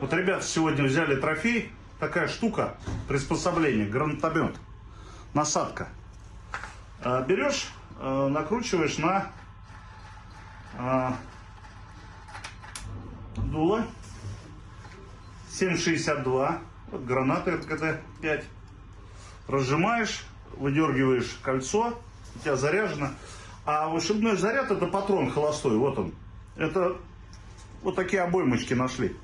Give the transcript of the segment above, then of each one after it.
Вот ребята сегодня взяли трофей. Такая штука, приспособление, гранатомет, насадка. А, Берешь, а, накручиваешь на а, дуло 7,62. Вот граната РКТ-5. Разжимаешь, выдергиваешь кольцо, у тебя заряжено. А вышибной заряд это патрон холостой, вот он. Это вот такие обоймочки нашли.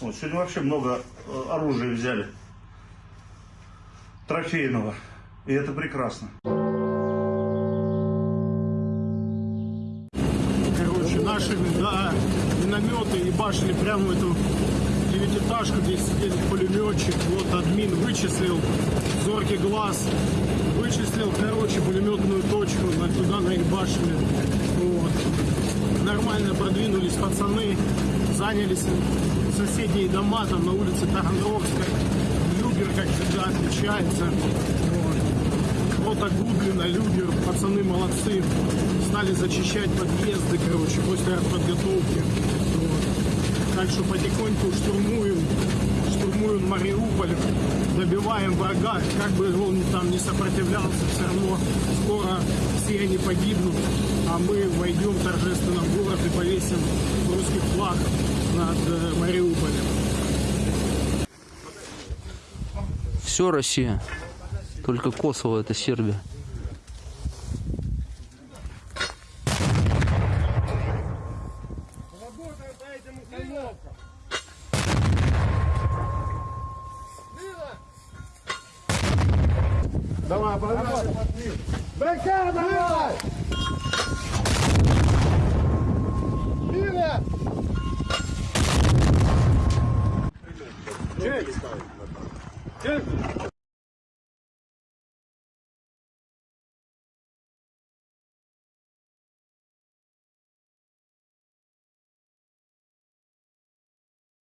Вот, сегодня вообще много э, оружия взяли. Трофейного. И это прекрасно. Короче, наши да, минометы и башни прямо в эту девятиэтажку, где сидели пулеметчик. Вот админ вычислил, зоркий глаз, вычислил, короче, пулеметную точку на, туда, на их башню. Вот. Нормально продвинулись пацаны, занялись соседние дома, там на улице Таганровской. Люгер, как всегда, отличается. Вот. Рота Гудлина, Люгер, пацаны молодцы. Стали зачищать подъезды, короче, после подготовки. Вот. Так что потихоньку штурмуем, штурмуем Мариуполь, добиваем врага, как бы он там не сопротивлялся, все равно скоро все они погибнут, а мы войдем торжественно в город и повесим русский флаг над э, Мариуполем. Все Россия. Только Косово это Сербия.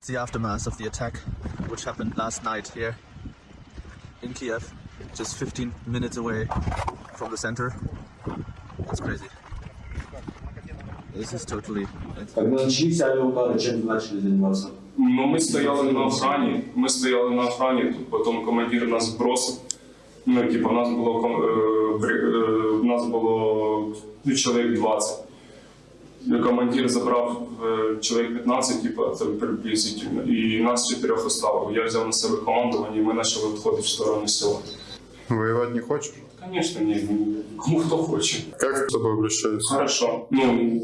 the aftermath of the attack which happened last night here in Kiev, just 15 minutes away from the center. It's crazy. This is totally Когда начались авиаудары, чем вы начали заниматься? Ну, ми стояли на охрані, ми стояли на охрані, тут потім командир нас бросив. Ну, типу, у нас було ком- е, бри- е, у нас було ну, чоловік 20. Командир забрав е, чоловік 15, типу, це приблизительно, і нас чотирьох оставив. Я взяв на себе командування, і ми почали відходити в сторону села. Воевать не хочешь? Звісно, ні, ну, кому хто хоче. Как с тобой обращаются? Хорошо. Ну,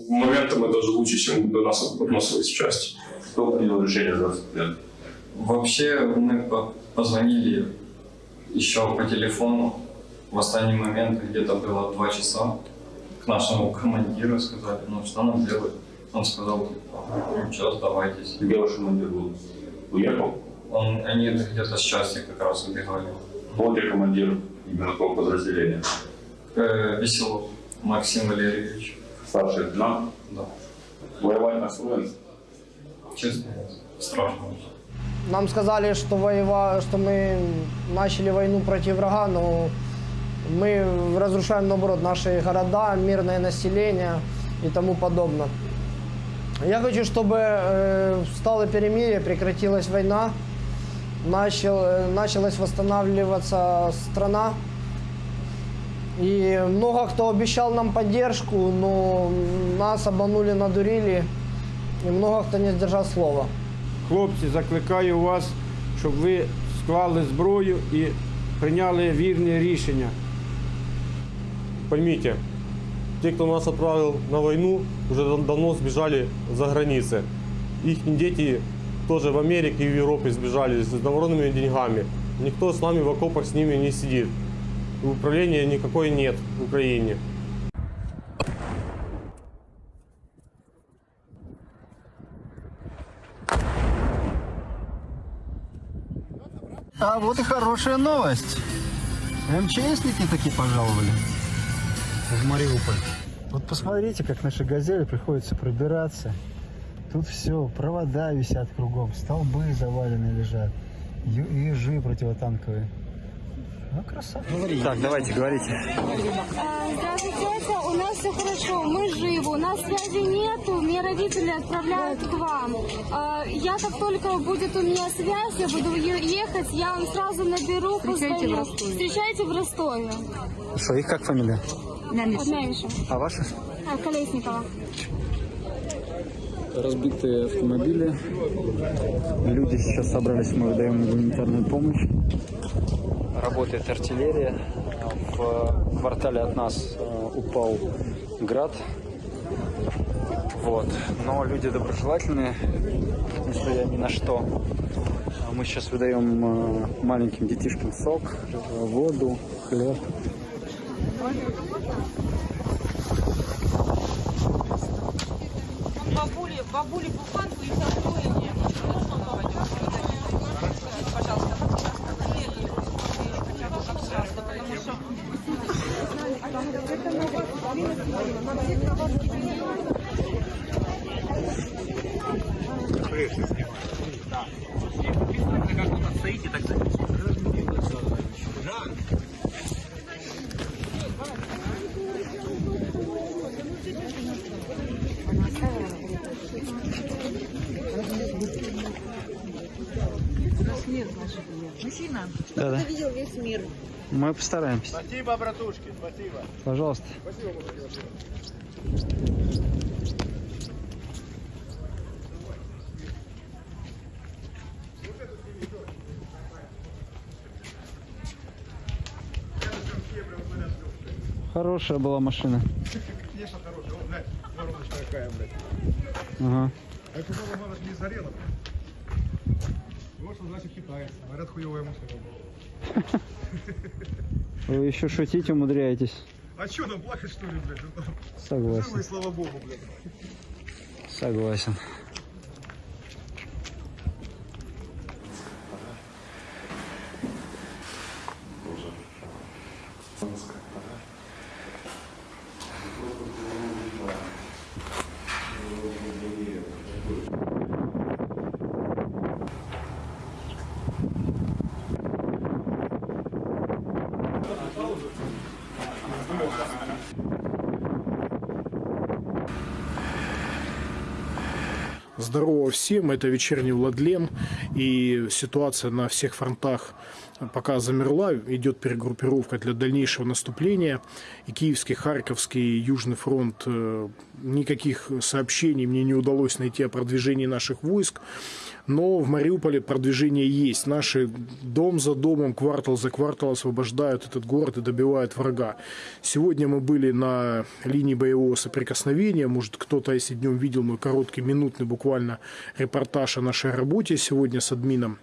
моментами даже лучше, ніж до нас відносились в часті. Кто принял решение за расстрел? Вообще мы по- позвонили еще по телефону. В остальный момент где-то было два часа к нашему командиру сказали, ну что нам делать? Он сказал, ну что, сдавайтесь. Где ваш командир был? Уехал? Он, они где-то с части как раз убегали. Был ли командир именно какого подразделения? Э, Веселов Максим Валерьевич. Старший лейтенант? Да. Воевать настроен? Честно, страшно. Нам сказали, что, воева... что мы начали войну против врага, но мы разрушаем, наоборот, наши города, мирное население и тому подобное. Я хочу, чтобы э, стало перемирие, прекратилась война, начал, э, началась восстанавливаться страна. И много кто обещал нам поддержку, но нас обманули, надурили, и много кто не сдержал слова. Хлопці, закликаю вас, щоб ви склали зброю і прийняли вірне рішення. Поймите, те, кто нас отправил на войну, уже дав- давно сбежали за границы. Их дети тоже в Америке и в Европе сбежали с народными деньгами. Никто с нами в окопах с ними не сидит. Управления никакой нет в Украине. А вот и хорошая новость. МЧСники таки пожаловали в Мариуполь. Вот посмотрите, как наши газели приходится пробираться. Тут все, провода висят кругом, столбы завалены лежат, ежи противотанковые. Ну, красава. Так, давайте, говорите. Здравствуйте, тетя. У нас все хорошо, мы живы, у нас связи нету, мне родители отправляют к вам. А, Я как только будет у меня связь, я буду ехать, я вам сразу наберу, Встречайте в позвоню. Ростове. Встречайте в Ростове. Что, их как фамилия? Меньше. А ваша? А, Колесникова. Разбитые автомобили. Люди сейчас собрались, мы выдаем гуманитарную помощь. Работает артиллерия. В квартале от нас э, упал град. Вот. Но люди доброжелательные, несмотря ни на что. А Мы сейчас выдаем э, маленьким детишкам сок, воду, хлеб. Бабули, бабули буханку и второе Мужчина, Да, да. ты видел весь мир. Мы постараемся. Спасибо, братушки, спасибо. Пожалуйста. Спасибо, Хорошая была машина. Конечно, хорошая. О, блядь, вороночка какая, блядь. Ага. А это было, мало не зарело. Вот что значит китаец. Говорят, хуевая машина была. Вы еще шутить умудряетесь. А что там плакать, что ли, блядь? Ну, Согласен. Живы, слава богу, блядь. Согласен. Здорово всем, это вечерний Владлен, и ситуация на всех фронтах пока замерла, идет перегруппировка для дальнейшего наступления. И Киевский, Харьковский, Южный фронт, э, никаких сообщений мне не удалось найти о продвижении наших войск. Но в Мариуполе продвижение есть. Наши дом за домом, квартал за квартал освобождают этот город и добивают врага. Сегодня мы были на линии боевого соприкосновения. Может, кто-то, если днем видел мой короткий, минутный буквально репортаж о нашей работе сегодня с админом.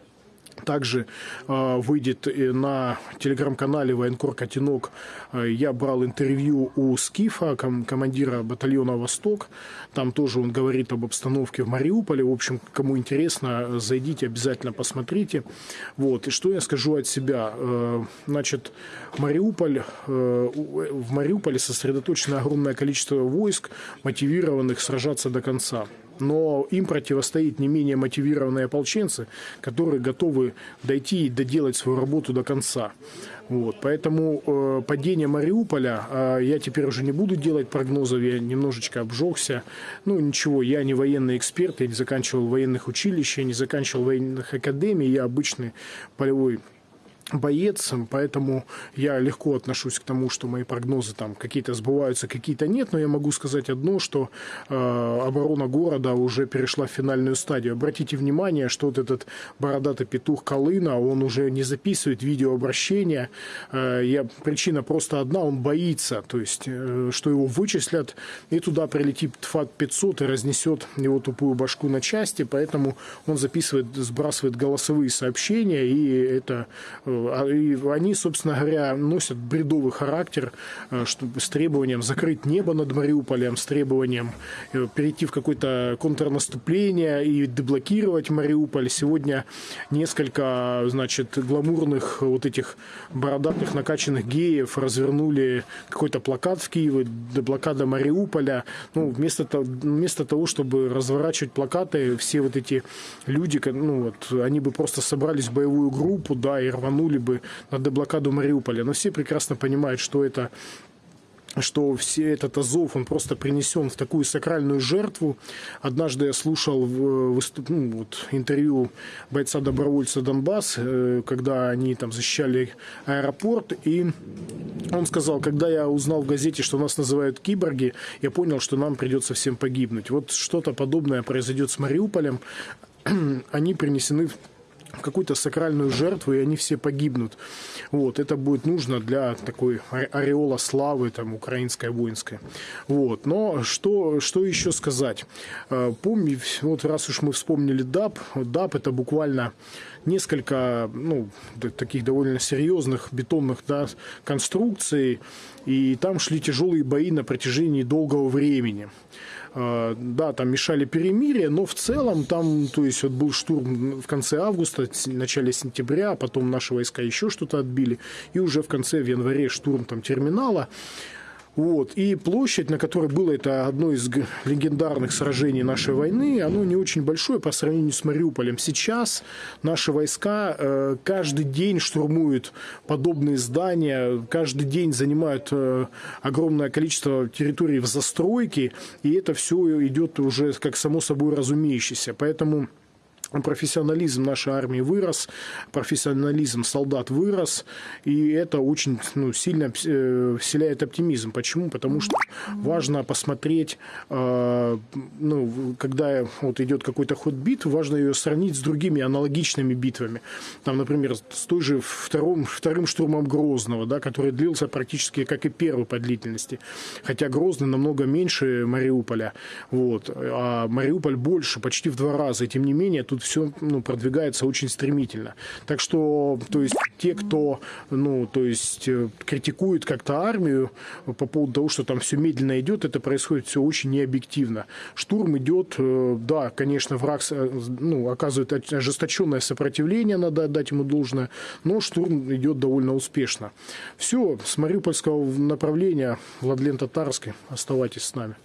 Также э, выйдет на телеграм-канале Военкор Котенок. Э, я брал интервью у Скифа, ком- командира батальона Восток. Там тоже он говорит об обстановке в Мариуполе. В общем, кому интересно, зайдите, обязательно посмотрите. Вот. И что я скажу от себя? Э, значит, Мариуполь, э, в Мариуполе сосредоточено огромное количество войск, мотивированных сражаться до конца но им противостоит не менее мотивированные ополченцы, которые готовы дойти и доделать свою работу до конца. Вот, поэтому э, падение Мариуполя, э, я теперь уже не буду делать прогнозов, я немножечко обжегся. Ну ничего, я не военный эксперт, я не заканчивал военных училищ, я не заканчивал военных академий, я обычный полевой боец, поэтому я легко отношусь к тому, что мои прогнозы там какие-то сбываются, какие-то нет, но я могу сказать одно, что э, оборона города уже перешла в финальную стадию. Обратите внимание, что вот этот бородатый петух Колына, он уже не записывает видеообращения. Э, я, причина просто одна, он боится, то есть, э, что его вычислят, и туда прилетит ФАТ-500 и разнесет его тупую башку на части, поэтому он записывает, сбрасывает голосовые сообщения, и это э, и они, собственно говоря, носят бредовый характер э, с требованием закрыть небо над Мариуполем, с требованием э, перейти в какое-то контрнаступление и деблокировать Мариуполь. Сегодня несколько, значит, гламурных вот этих бородатых накачанных геев развернули какой-то плакат в Киеве, деблокада Мариуполя. Ну, вместо того, вместо того, чтобы разворачивать плакаты, все вот эти люди, ну, вот, они бы просто собрались в боевую группу, да, и рванули тянули бы на деблокаду Мариуполя. Но все прекрасно понимают, что это что все этот Азов, он просто принесен в такую сакральную жертву. Однажды я слушал выступ... ну, вот, интервью бойца-добровольца Донбасс, э, когда они там защищали аэропорт, и он сказал, когда я узнал в газете, что нас называют киборги, я понял, что нам придется всем погибнуть. Вот что-то подобное произойдет с Мариуполем. Они принесены какую-то сакральную жертву, и они все погибнут. Вот, это будет нужно для такой ореола славы, там, украинской, воинской. Вот, но что, что еще сказать? Э, Помни, вот раз уж мы вспомнили ДАП, ДАП это буквально несколько, ну, таких довольно серьезных бетонных да, конструкций, и там шли тяжелые бои на протяжении долгого времени. А, да, там мешали перемирие, но в целом там, то есть вот был штурм в конце августа, в начале сентября, а потом наши войска еще что-то отбили, и уже в конце в январе штурм там терминала. Вот. И площадь, на которой было это одно из легендарных сражений нашей войны, оно не очень большое по сравнению с Мариуполем. Сейчас наши войска э, каждый день штурмуют подобные здания, каждый день занимают э, огромное количество территорий в застройке, и это все идет уже как само собой разумеющееся. Поэтому профессионализм нашей армии вырос, профессионализм солдат вырос, и это очень ну, сильно э, вселяет оптимизм. Почему? Потому что важно посмотреть, э, ну, когда вот идет какой-то ход битвы, важно ее сравнить с другими аналогичными битвами. Там, например, с той же вторым, вторым штурмом Грозного, да, который длился практически как и первый по длительности. Хотя Грозный намного меньше Мариуполя. Вот. А Мариуполь больше, почти в два раза. И тем не менее, тут все ну, продвигается очень стремительно. Так что, то есть, те, кто, ну, то есть, э, критикует как-то армию по поводу того, что там все медленно идет, это происходит все очень необъективно. Штурм идет, э, да, конечно, враг ну, оказывает ожесточенное сопротивление, надо отдать ему должное, но штурм идет довольно успешно. Все, с Мариупольского направления, Владлен Татарский, оставайтесь с нами.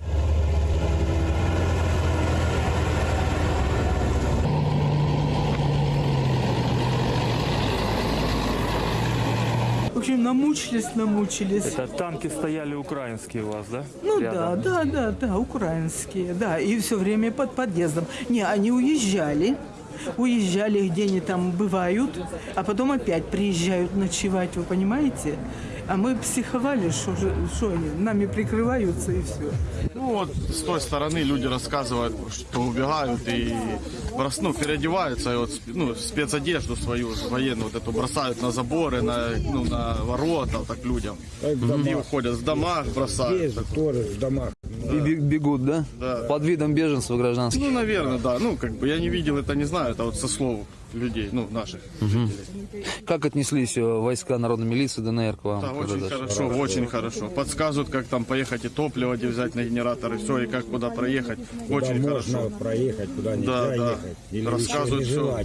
Намучились, намучились. Это танки стояли украинские у вас, да? Ну Рядом. да, да, да, да, украинские, да, и все время под подъездом. Не, они уезжали, уезжали, где они там бывают, а потом опять приезжают ночевать, вы понимаете? А мы психовали, что, же- что они, нами прикрываются и все. Ну вот с той стороны люди рассказывают, что убегают и брос- ну, переодеваются, и вот ну, спецодежду свою военную вот эту бросают на заборы, на, ну, на ворота так людям. И уходят в домах, бросают. тоже в домах. И бе- бегут, да? Да. Под видом беженцев гражданских. Ну, наверное, да. Ну, как бы я не видел это, не знаю, это вот со слов людей, ну, наших. Мгм. Как отнеслись э, войска народной милиции ДНР к вам? Да, очень дошли? хорошо, очень хорошо. Подсказывают, как там поехать и топливо где взять на генератор, и все, и как куда проехать. очень можно хорошо. проехать, куда Да, нельзя да. ехать. Или Рассказывают все.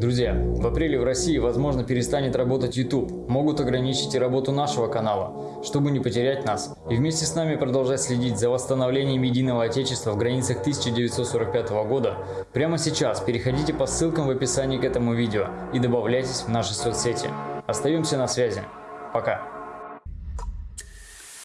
Друзья, в апреле в России, возможно, перестанет работать YouTube. Могут ограничить и работу нашего канала, чтобы не потерять нас. И вместе с нами продолжать следить за восстановлением единого Отечества в границах 1945 года. Прямо сейчас переходите по ссылкам в описании к этому видео и добавляйтесь в наши соцсети. Остаемся на связи. Пока.